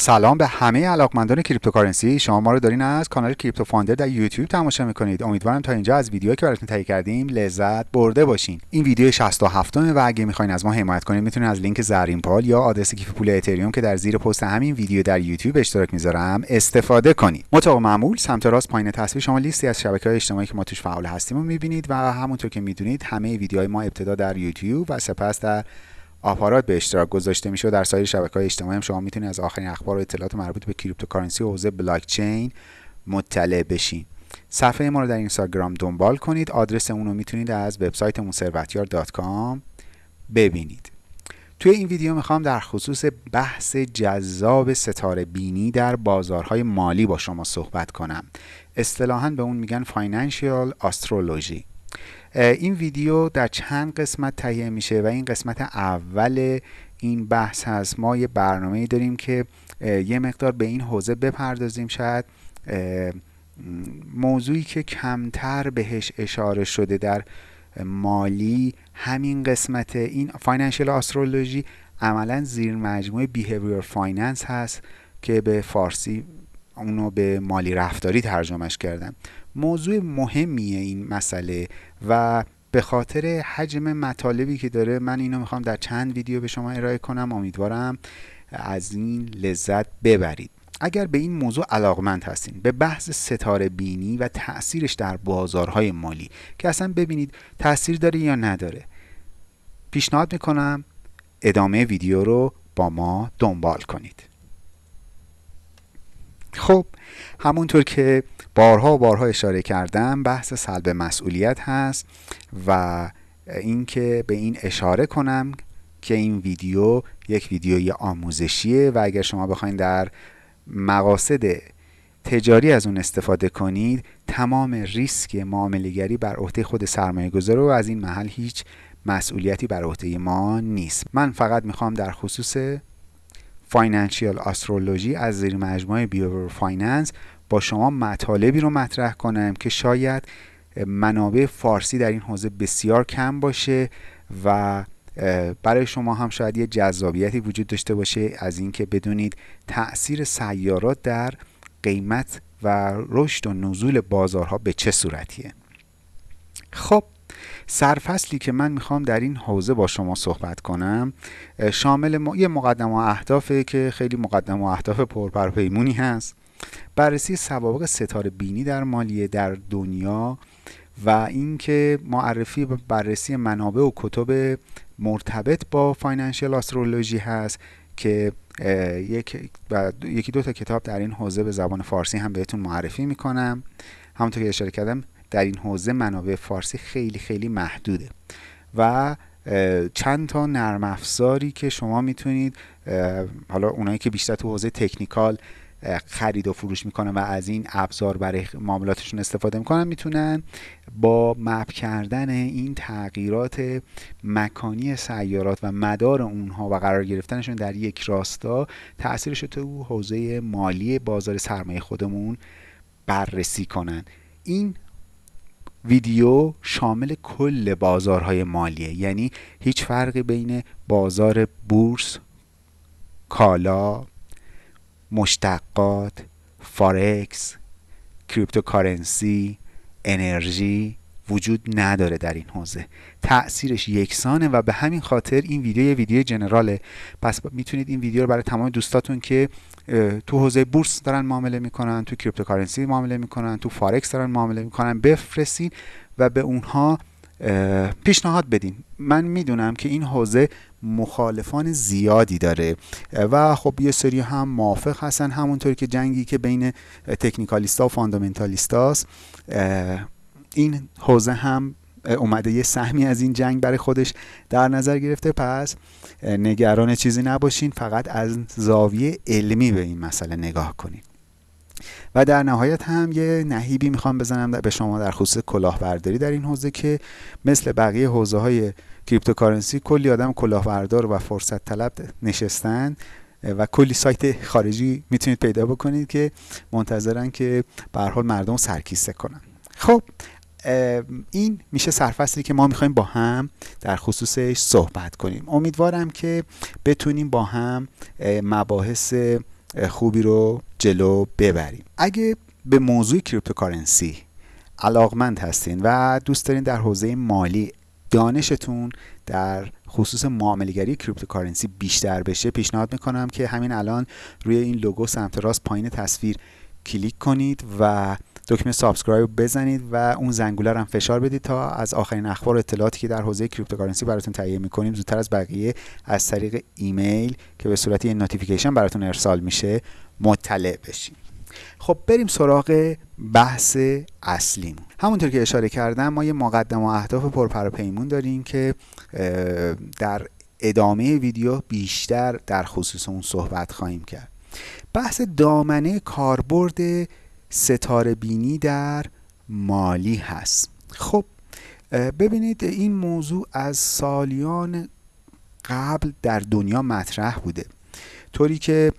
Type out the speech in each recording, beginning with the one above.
سلام به همه علاقمندان cryptocurrency. شما ما رو دارین از کانال کریپتو فاندر در یوتیوب تماشا می‌کنید. امیدوارم تا اینجا از ویدیوهایی که براتون تهیه کردیم لذت برده باشین. این ویدیو 67 و اگه می‌خواین از ما حمایت کنید می‌تونید از لینک زرین پال یا آدرس کیف پول اتریوم که در زیر پست همین ویدیو در یوتیوب اشتراک می‌ذارم استفاده کنید مطابق معمول سمت راست پایین تصویر شما لیستی از شبکه های اجتماعی که ما توش فعال هستیم رو می‌بینید و همونطور که می‌دونید همه ویدیوهای ما ابتدا در یوتیوب و سپس در آپارات به اشتراک گذاشته میشه و در سایر شبکه های اجتماعی هم شما می‌تونید از آخرین اخبار و اطلاعات مربوط به cryptocurrency و حوزه بلاک چین مطلع بشین. صفحه ما رو در اینستاگرام دنبال کنید. آدرس اون رو می‌تونید از وبسایتمون ثروتیار.com ببینید. توی این ویدیو می‌خوام در خصوص بحث جذاب ستاره بینی در بازارهای مالی با شما صحبت کنم. اصطلاحا به اون میگن financial astrology این ویدیو در چند قسمت تهیه میشه و این قسمت اول این بحث هست. ما یه برنامه داریم که یه مقدار به این حوزه بپردازیم شاید. موضوعی که کمتر بهش اشاره شده در مالی همین قسمت این financial astrology عملا زیر مجموعه behavior finance هست که به فارسی اونو به مالی رفتاری ترجمهش کردم موضوع مهمیه این مسئله و به خاطر حجم مطالبی که داره من اینو می‌خوام در چند ویدیو به شما ارائه کنم. امیدوارم از این لذت ببرید. اگر به این موضوع علاقمند هستین به بحث ستاره بینی و تاثیرش در بازارهای مالی که اصلا ببینید تاثیر داره یا نداره پیشنهاد می‌کنم ادامه ویدیو رو با ما دنبال کنید. خب همونطور که بارها و بارها اشاره کردم بحث سلب مسئولیت هست و اینکه به این اشاره کنم که این ویدیو یک ویدیوی آموزشیه و اگر شما بخواید در مقاصد تجاری از اون استفاده کنید تمام ریسک معاملهگری بر عهده خود سرمایه گذاره و از این محل هیچ مسئولیتی بر عهده ما نیست. من فقط می‌خوام در خصوص financial astrology از زیر مجموعه behavior finance با شما مطالبی رو مطرح کنم که شاید منابع فارسی در این حوزه بسیار کم باشه و برای شما هم شاید یه جذابیتی وجود داشته باشه از اینکه بدونید تاثیر سیارات در قیمت و رشد و نزول بازارها به چه صورتیه. خب سرفصلی که من می‌خوام در این حوزه با شما صحبت کنم شامل یه مقدم و اهدافه که خیلی مقدم و اهداف پرپرپیمونی هست. بررسی سوابق ستاره بینی در مالیه در دنیا و اینکه معرفی و بررسی منابع و کتب مرتبط با فاینانشیال آسترولوژی هست که یک یکی دو تا کتاب در این حوزه به زبان فارسی هم بهتون معرفی می‌کنم. همونطور که اشاره کردم در این حوزه منابع فارسی خیلی خیلی محدوده. و چند تا نرم افزاری که شما می‌تونید حالا اونایی که بیشتر تو حوزه تکنیکال خرید و فروش می‌کنن و از این ابزار برای معاملاتشون استفاده می‌کنن می‌تونن با مپ کردن این تغییرات مکانی سیارات و مدار اونها و قرار گرفتنشون در یک راستا تاثیرش تو حوزه مالی بازار سرمایه خودمون بررسی کنن. این ویدیو شامل کل بازارهای مالیه. یعنی هیچ فرقی بین بازار بورس کالا مشتقات فارکس cryptocurrency انرژی وجود نداره در این حوزه. تاثیرش یکسانه و به همین خاطر این ویدیو یه ویدیو general ه. پس می‌تونید این ویدیو رو برای تمام دوستاتون که تو حوزه بورس دارن معامله می‌کنن تو cryptocurrency معامله می‌کنن تو فارکس دارن معامله می‌کنن بفرستین و به اونها پیشنهاد بدین. من می‌دونم که این حوزه مخالفان زیادی داره. و خب یه سری هم موافق هستن همونطوری که جنگی که بین technicalist ا و fundamentalist است. این حوزه هم اومده یه سهمی از این جنگ برای خودش در نظر گرفته. پس نگران چیزی نباشین فقط از زاویه علمی به این مسئله نگاه کنید و در نهایت هم یه نهیبی می‌خوام بزنم به شما در خصوص کلاهبرداری در این حوزه که مثل بقیه حوزه های کریپتوکارنسی کلی آدم کلاهبردار و فرصت طلب نشستن و کلی سایت خارجی می‌تونید پیدا بکنید که منتظرن که به حال مردم سرکیسه کنن. خب این میشه سرفصلی که ما می‌خوایم با هم در خصوصش صحبت کنیم. امیدوارم که بتونیم با هم مباحث خوبی رو جلو ببریم. اگه به موضوع cryptocurrency علاقمند هستین و دوست دارین در حوزه مالی دانشتون در خصوص معاملهگری cryptocurrency بیشتر بشه پیشنهاد می‌کنم که همین الان روی این لوگو سمت راست پایین تصویر کلیک کنید و دکمه subscribe بزنید و اون زنگوله هم فشار بدید تا از آخرین اخبار و اطلاعاتی که در حوزه cryptocurrency براتون تهیه می‌کنیم زودتر از بقیه از طریق ایمیل که به صورت یه notification براتون ارسال میشه مطلع بشیم خب بریم سراغ بحث اصلیمون. همونطور که اشاره کردم ما یه مقدمه و اهداف پر و پیمون داریم که در ادامه ویدیو بیشتر در خصوص اون صحبت خواهیم کرد. بحث دامنه کاربرد ستاره بینی در مالی هست. خب ببینید این موضوع از سالیان قبل در دنیا مطرح بوده. طوری که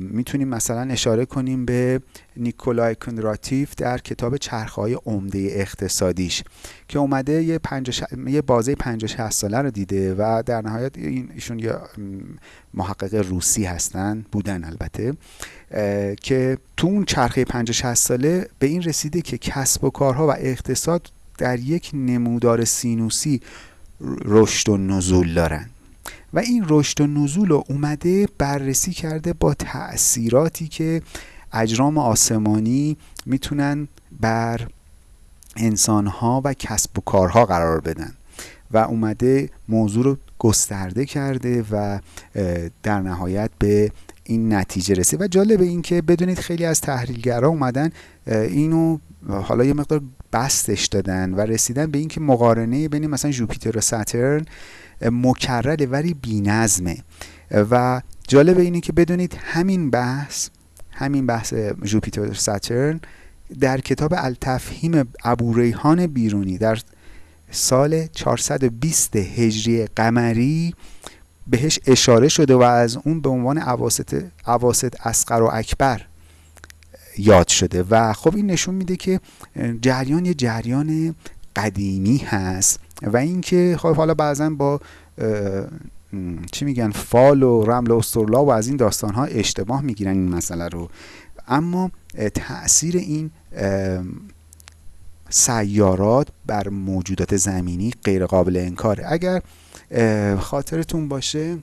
می‌تونیم مثلا اشاره کنیم به نیکولای کندراتیف در کتاب چرخهای عمده اقتصادیش که اومده یه, یه بازه 50 60 ساله رو دیده و در نهایت این ایشون یه محقق روسی هستن بودن البته که تو اون چرخه 50 60 ساله به این رسیده که کسب و کارها و اقتصاد در یک نمودار سینوسی رشد و نزول دارن. و این رشد و نزول رو اومده بررسی کرده با تأثیراتی که اجرام آسمانی می‌تونن بر انسانها و کسب و کارها قرار بدن. و اومده موضوع رو گسترده کرده و در نهایت به این نتیجه رسید. و جالب این که بدونید خیلی از تحلیلگرها اومدن اینو حالا یه مقدار بستش دادن و رسیدن به اینکه مقارنه بین مثلا جوپیتر و ساترن مکرره ولی بینظمه. و جالب اینه که بدونید همین بحث همین بحث جوپیتر ساترن در کتاب التفهیم ابوریحان بیرونی در سال 420 هجری قمری بهش اشاره شده و از اون به عنوان عواست عواست اسقر و اکبر یاد شده. و خب این نشون میده که جریان یه جریان قدیمی هست. و اینکه خب حالا بعضا با چی میگن فال و رمل و استرلا و از این داستان ها اشتباه می‌گیرن این مسئله رو. اما تاثیر این سیارات بر موجودات زمینی غیر قابل انکاره. اگر خاطرتون باشه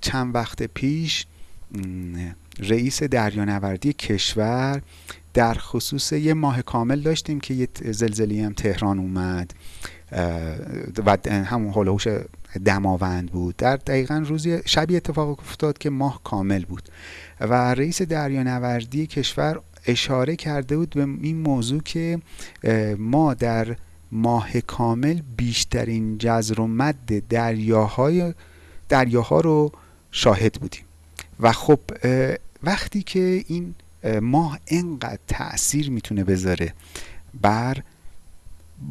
چند وقت پیش رئیس دریانوردی کشور در خصوص یه ماه کامل داشتیم که یه زلزله هم تهران اومد و همون هلوش دماوند بود. در دقیقا روزی شبی اتفاق افتاد که ماه کامل بود. و رئیس دریانوردی کشور اشاره کرده بود به این موضوع که ما در ماه کامل بیشترین جزر و مد دریاهای دریاها رو شاهد بودیم. و خب وقتی که این ماه انقدر تاثیر می‌تونه بذاره بر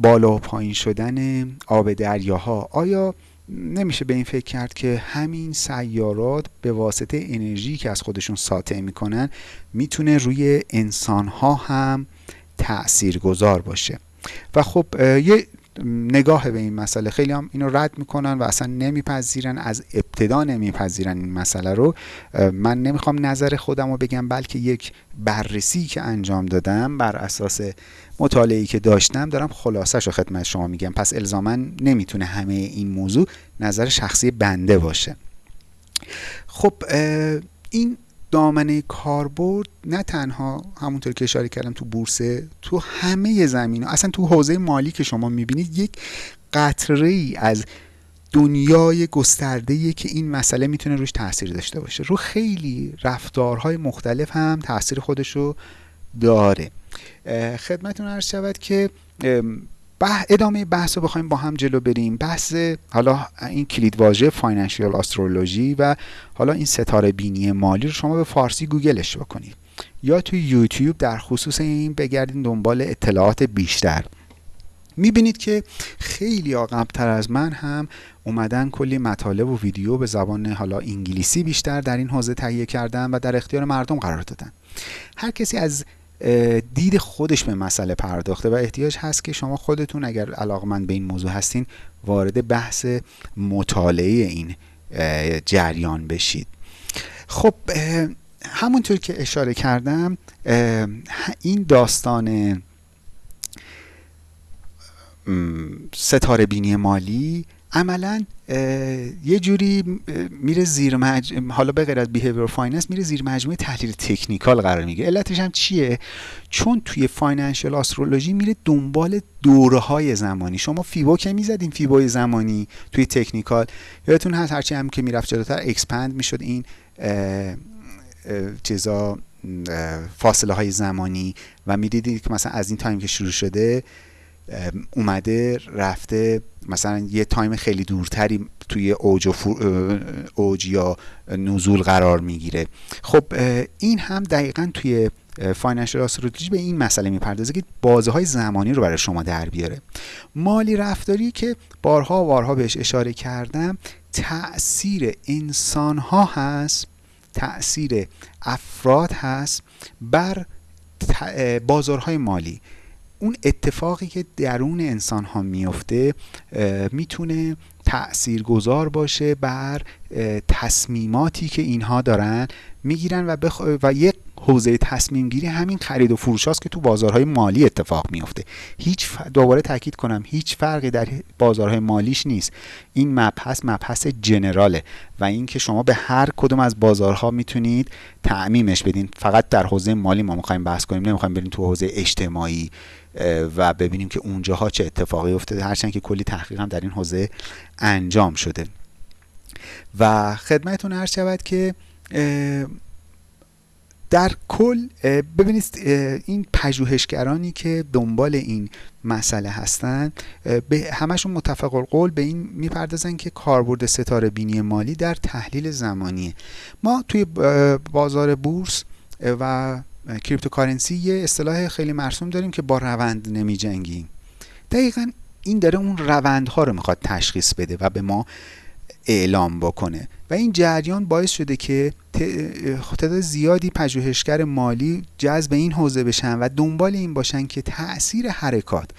بالا و پایین شدن آب دریاها. آیا نمیشه به این فکر کرد که همین سیارات به واسطه انرژی که از خودشون ساطع می‌کنن می‌تونه روی انسانها هم تأثیر گذار باشه؟ و خب یه نگاه به این مسئله. خیلی هم اینو رد می‌کنن و اصلا نمیپذیرن از ابتدا نمیپذیرن این مسئله رو. من نمی‌خوام نظر خودم رو بگم بلکه یک بررسی که انجام دادم بر اساس مطالعه‌ای که داشتم دارم خلاصش رو خدمت شما میگم. پس الزاما نمی‌تونه همه این موضوع نظر شخصی بنده باشه. خب این دامنه کاربرد نه تنها همونطور که اشاره کردم تو بورسه تو همه زمین اصلا تو حوزه مالی که شما می‌بینید یک قطره ای از دنیای گسترده که این مسئله می‌تونه روش تاثیر داشته باشه. رو خیلی رفتارهای مختلف هم تاثیر خودش رو داره. خدمتون عرض شود که ادامه بحث رو بخوایم با هم جلو بریم. بحث حالا این کلید واژه فاینانشیال استرولوژی و حالا این ستاره بینی مالی رو شما به فارسی گوگلش بکنید. یا توی یوتیوب در خصوص این بگردین دنبال اطلاعات بیشتر. می‌بینید که خیلی قبلتر از من هم اومدن کلی مطالب و ویدیو به زبان حالا انگلیسی بیشتر در این حوزه تهیه کردن و در اختیار مردم قرار دادن. هر کسی از دید خودش به مسئله پرداخته و احتیاج هست که شما خودتون اگر علاقمند به این موضوع هستین وارد بحث مطالعه این جریان بشید. خب همونطور که اشاره کردم این داستان ستاره بینی مالی عملا یه جوری میره زیر مج... حالا به غیر از behavior finance میره زیر مجموعه تحلیل technical قرار می‌گیره. علتش هم چیه؟ چون توی financial astrology میره دنبال دوره های زمانی. شما fibo که می‌زدین fibo زمانی توی technical. یادتون هست هرچی هم که می‌رفت جلوتر expand می‌شد این چیزا فاصله های زمانی. و می‌دیدید که مثلا از این time که شروع شده اومده رفته. مثلا یه time خیلی دورتری توی اوج, اوج یا نزول قرار می‌گیره. خب این هم دقیقا توی financial astrology به این مسئله می‌پردازه که بازه های زمانی رو برای شما در بیاره. مالی رفتاری که بارها بارها بهش اشاره کردم تاثیر انسان ها هست تاثیر افراد هست بر بازارهای مالی. اون اتفاقی که درون انسان ها میفته می‌تونه تأثیر گذار باشه بر تصمیماتی که اینها دارن می‌گیرن و, بخ... و یک حوزه تصمیم گیری همین خرید و فروش هاست که تو بازارهای مالی اتفاق میفته هیچ دوباره تاکید کنم هیچ فرقی در بازارهای مالیش نیست. این مبحث مبحث جنراله و اینکه شما به هر کدوم از بازارها می‌تونید تعمیمش بدین. فقط در حوزه مالی ما می‌خوایم بحث کنیم نمی‌خوایم بریم تو حوزه اجتماعی و ببینیم که اونجاها چه اتفاقی افتاده. هرچند که کلی تحقیق هم در این حوزه انجام شده. و خدمتتون عرض شود که در کل ببینید این پژوهشگرانی که دنبال این مسئله هستن به همشون متفق القول به این می‌پردازن که کاربرد ستاره بینی مالی در تحلیل زمانیه. ما توی بازار بورس و کریپتوکارنسی یه اصطلاح خیلی مرسوم داریم که با روند نمی جنگیم دقیقا این داره اون روندها رو می‌خواد تشخیص بده و به ما اعلام بکنه. و این جریان باعث شده که تعداد زیادی پژوهشگر مالی جذب این حوزه بشن و دنبال این باشن که تاثیر حرکات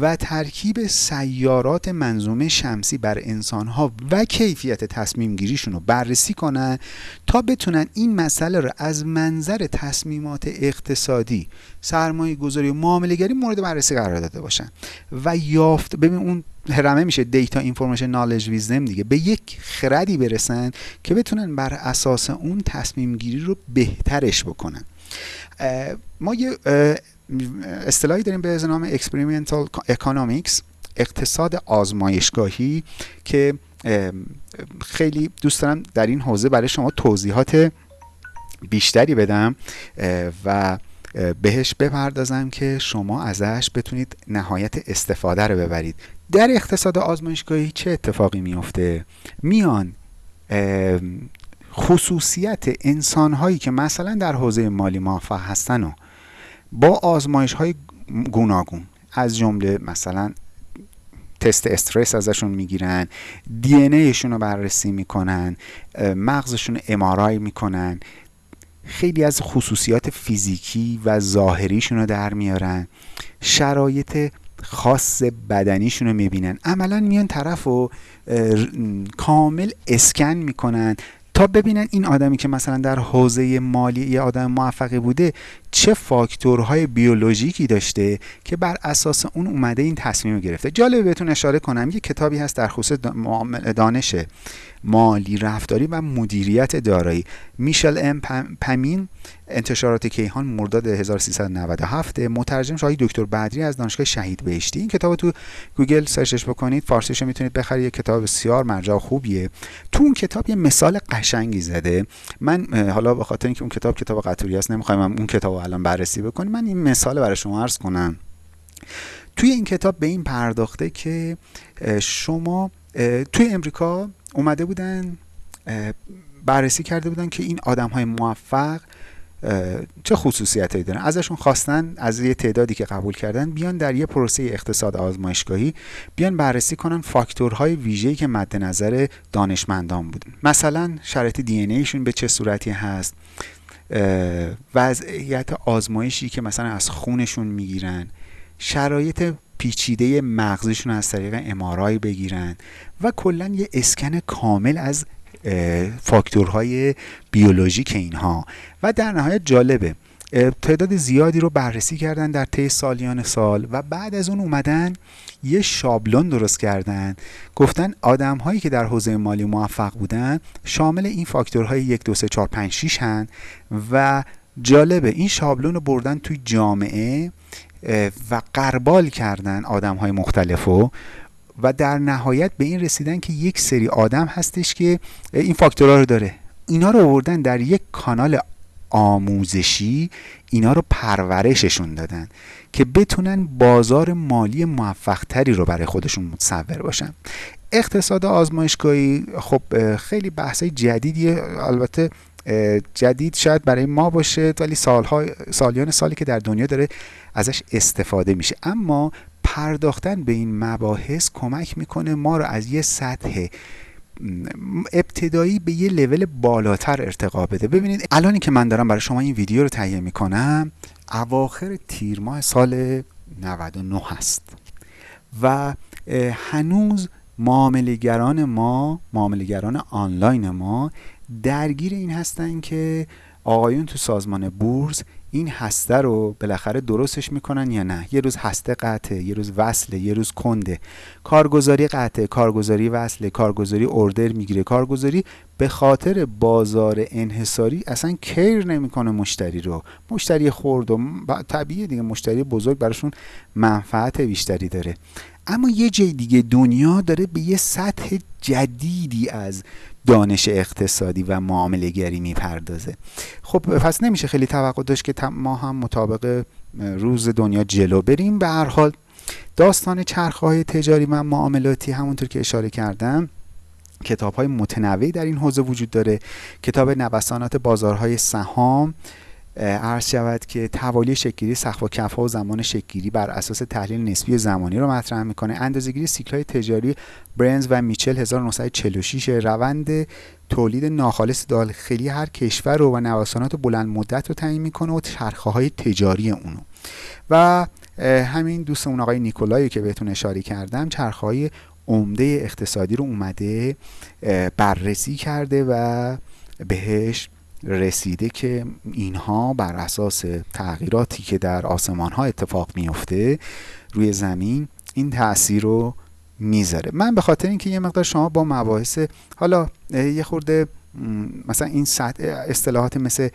و ترکیب سیارات منظومه شمسی بر انسانها و کیفیت تصمیم گیریشون رو بررسی کنن تا بتونن این مسئله رو از منظر تصمیمات اقتصادی سرمایه گذاری و معامله گری مورد بررسی قرار داده باشن و یافت. ببین اون هرمه میشه دیتا اینفورمیشن نالج ویزدم دیگه. به یک خردی برسن که بتونن بر اساس اون تصمیم گیری رو بهترش بکنن. ما یه اصطلاحی داریم به نام experimental economics اقتصاد آزمایشگاهی که خیلی دوست دارم در این حوزه برای شما توضیحات بیشتری بدم. و بهش بپردازم که شما ازش بتونید نهایت استفاده رو ببرید. در اقتصاد آزمایشگاهی چه اتفاقی میفته میان خصوصیت انسان هایی که مثلا در حوزه مالی موفق هستن و با آزمایش های گوناگون از جمله مثلا تست استرس ازشون می‌گیرن دی ایشون رو بررسی می‌کنن مغزشون امارای می‌کنن. خیلی از خصوصیات فیزیکی و ظاهریشون رو در میارن. شرایط خاص بدنیشون رو می‌بینن. عملا میان طرف رو کامل اسکن می‌کنن. تا ببینن این آدمی که مثلا در حوزه مالی یه آدم موفقی بوده چه فاکتورهای بیولوژیکی داشته که بر اساس اون اومده این تصمیم گرفته. جالبه بهتون اشاره کنم یه کتابی هست در خصوص دانش مالی رفتاری و مدیریت دارایی. میشل ام پمین انتشارات کیهان مرداد 1397 مترجم شاهی دکتر بدری از دانشگاه شهید بهشتی. این کتاب تو گوگل سرچش بکنید فارسیش می‌تونید بخرید. یه کتاب بسیار مرجع خوبیه. تو اون کتاب یه مثال قشنگی زده. من حالا به خاطر اینکه اون کتاب کتاب قطوری است نمی‌خوایم اون کتاب الان بررسی بکنیم. من این مثال برای شما عرض کنم. توی این کتاب به این پرداخته که شما توی امریکا اومده بودن بررسی کرده بودن که این آدم های موفق چه خصوصیتی دارن؟ ازشون خواستن از یه تعدادی که قبول کردن بیان در یه پروسه اقتصاد آزمایشگاهی بیان بررسی کنن فاکتورهای ویژه‌ای که مد نظر دانشمندان بودن. مثلا شرایط دی به چه صورتی هست؟ وضعیت آزمایشی که مثلا از خونشون می‌گیرن شرایط پیچیده مغزشون از طریق امارای بگیرن و کلا یه اسکن کامل از فاکتورهای بیولوژیک اینها. و در نهایت جالبه تعداد زیادی رو بررسی کردن در طی سالیان سال و بعد از اون اومدن یه شابلون درست کردن. گفتن آدم هایی که در حوزه مالی موفق بودن شامل این فاکتورهای 1 2 3 4 5 6 هن. و جالبه این شابلون رو بردن توی جامعه و قربال کردن آدم های مختلفو. و در نهایت به این رسیدن که یک سری آدم هستش که این فاکتورها رو داره. اینا رو آوردن در یک کانال آموزشی اینا رو پرورششون دادن که بتونن بازار مالی موفقتری رو برای خودشون متصور باشن. اقتصاد آزمایشگاهی خب خیلی بحثای جدیدیه. البته جدید شاید برای ما باشه ولی سالها سالیان سالی که در دنیا داره ازش استفاده میشه. اما پرداختن به این مباحث کمک می‌کنه ما رو از یه سطح ابتدایی به یه لول بالاتر ارتقا بده. ببینید الانی که من دارم برای شما این ویدیو رو تهیه می‌کنم اواخر تیر ماه سال 99 هست و هنوز معاملگران ما معاملگران آنلاین ما درگیر این هستن که آقایون تو سازمان بورس این هسته رو بالاخره درستش می‌کنن یا نه؟ یه روز هسته قطعه یه روز وصله یه روز کنده. کارگزاری قطعه کارگزاری وصله کارگزاری اوردر می‌گیره. کارگزاری به خاطر بازار انحصاری اصلا کیر نمی‌کنه مشتری رو. مشتری خورد و طبیعیه دیگه. مشتری بزرگ براشون منفعت بیشتری داره. اما یه جای دیگه دنیا داره به یه سطح جدیدی از دانش اقتصادی و معامله گری می‌پردازه. خب پس نمیشه خیلی توقع داشت که ما هم مطابق روز دنیا جلو بریم. به هر حال داستان چرخه های تجاری و معاملاتی همونطور که اشاره کردم کتاب های متنوعی در این حوزه وجود داره. کتاب نوسانات بازارهای سهام عرض شود که توالی شکلی سقف و کف و زمان شکلی بر اساس تحلیل نسبی زمانی رو مطرح می‌کنه. اندازه‌گیری سیکل های تجاری برنز و میچل 1946 روند تولید ناخالص داخلی هر کشور رو و نوسانات بلند مدت رو تعیین می‌کنه و چرخه های تجاری اونو. و همین دوستمون آقای نیکولایی که بهتون اشاره کردم چرخه های عمده اقتصادی رو اومده بررسی کرده و بهش رسیده که اینها بر اساس تغییراتی که در آسمان ها اتفاق میفته روی زمین این تاثیر رو می‌ذاره. من به خاطر اینکه یه مقدار شما با مباحث حالا یه خورده مثلا این اصطلاحات مثل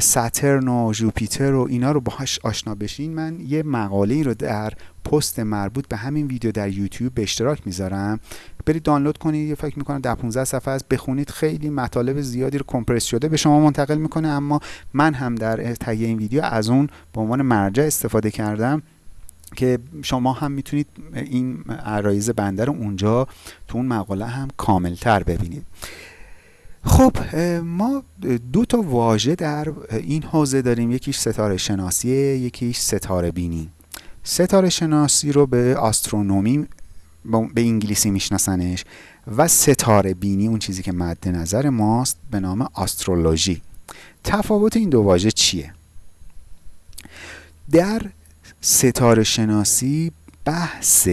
ساترن و جوپیتر و اینا رو باهاش آشنا بشین من یه مقاله رو در پست مربوط به همین ویدیو در یوتیوب به اشتراک می‌ذارم. برید دانلود کنید یه فکر می‌کنم در 15 صفحه است. بخونید خیلی مطالب زیادی رو کمپرس شده به شما منتقل می‌کنه. اما من هم در تهیه این ویدیو از اون به عنوان مرجع استفاده کردم که شما هم می‌تونید این عرایز بنده رو اونجا تو اون مقاله هم کاملتر ببینید. خب ما دو تا واژه در این حوزه داریم. یکیش ستاره شناسی یکیش ستاره بینی. ستاره شناسی رو به آسترونومی به انگلیسی میشناسنش و ستاره بینی اون چیزی که مد نظر ماست به نام آسترولوژی. تفاوت این دو واژه چیه؟ در ستاره شناسی بحث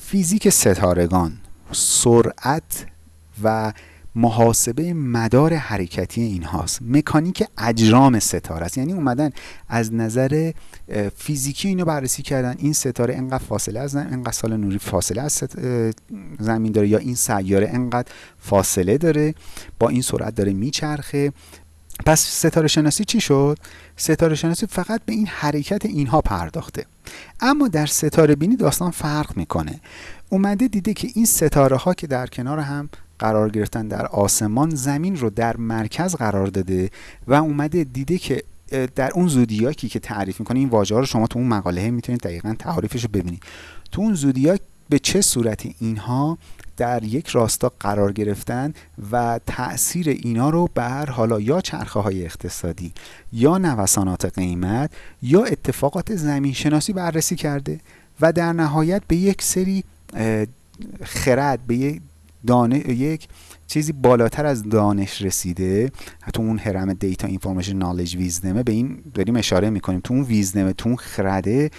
فیزیک ستارگان سرعت و محاسبه مدار حرکتی این هاست مکانیک اجرام ستاره است. یعنی اومدن از نظر فیزیکی اینو بررسی کردن. این ستاره انقدر فاصله از انقدر سال نوری فاصله از زمین داره یا این سیاره انقدر فاصله داره؟ با این سرعت داره میچرخه. پس ستاره شناسی چی شد؟ ستاره شناسی فقط به این حرکت اینها پرداخته. اما در ستاره بینی داستان فرق می‌کنه. اومده دیده که این ستاره ها که در کنار هم قرار گرفتن در آسمان زمین رو در مرکز قرار داده و اومده دیده که در اون زودیاکی که تعریف می‌کنه این واژه رو شما تو اون مقاله می‌تونید دقیقا تعریفش رو ببینید. تو اون زودیاک به چه صورتی اینها در یک راستا قرار گرفتن و تاثیر اینا رو بر حالا یا چرخه های اقتصادی یا نوسانات قیمت یا اتفاقات زمین شناسی بررسی کرده و در نهایت به یک سری خرد به یک دانه یک چیزی بالاتر از دانش رسیده. تو اون هرم دیتا اینفورمیشن نالج ویزدمه به این داریم اشاره می‌کنیم. تو اون ویزدمه تو اون خرده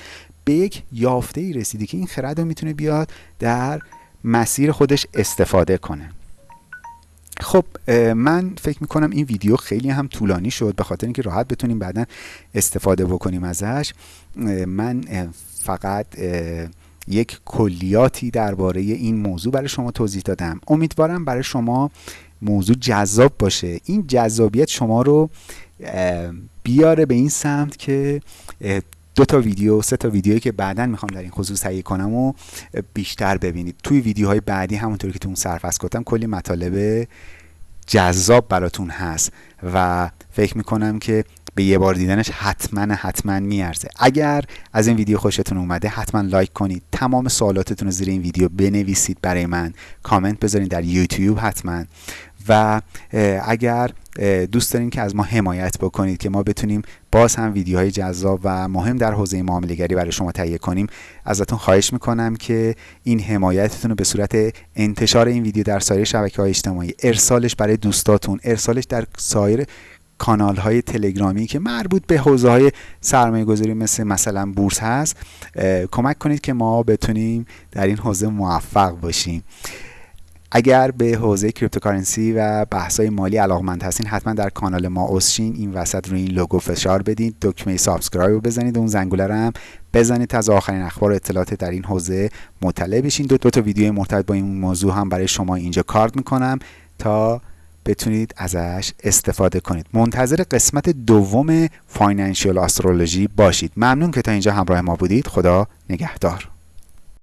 به یک یافته ای رسیده که این خرد رو می‌تونه بیاد در مسیر خودش استفاده کنه. خب من فکر می‌کنم این ویدیو خیلی هم طولانی شد. به خاطر اینکه راحت بتونیم بعدا استفاده بکنیم ازش. من فقط یک کلیاتی درباره این موضوع برای شما توضیح دادم. امیدوارم برای شما موضوع جذاب باشه. این جذابیت شما رو بیاره به این سمت که دو تا ویدیو سه تا ویدیویی که بعدا می‌خوام در این خصوص تهیه کنم و بیشتر ببینید. توی ویدیوهای بعدی همونطوری که تو اون سرفصل گفتم کلی مطالب جذاب براتون هست و فکر می‌کنم که به یه بار دیدنش حتما حتما میارزه. اگر از این ویدیو خوشتون اومده حتما لایک کنید. تمام سوالاتتون رو زیر این ویدیو بنویسید برای من. کامنت بذارید در یوتیوب حتما. و اگر دوست دارین که از ما حمایت بکنید که ما بتونیم باز هم ویدیوهای جذاب و مهم در حوزه معاملهگری برای شما تهیه کنیم ازتون خواهش می‌کنم که این حمایتتون رو به صورت انتشار این ویدیو در سایر شبکه های اجتماعی ارسالش برای دوستاتون ارسالش در سایر کانال های تلگرامی که مربوط به حوزه های سرمایه گذاری مثل مثلا بورس هست کمک کنید که ما بتونیم در این حوزه موفق باشیم. اگر به حوزه cryptocurrency و بحث‌های مالی علاقمند هستین حتما در کانال ما اوسشین این وسط روی این لوگو فشار بدید دکمه subscribe رو بزنید اون زنگوله هم بزنید تا از آخرین اخبار و اطلاعات در این حوزه مطلع بشین. دو, دو تا ویدیو مرتبط با این موضوع هم برای شما اینجا کارد می‌کنم تا بتونید ازش استفاده کنید. منتظر قسمت دوم financial astrology باشید. ممنون که تا اینجا همراه ما بودید. خدا نگهدار.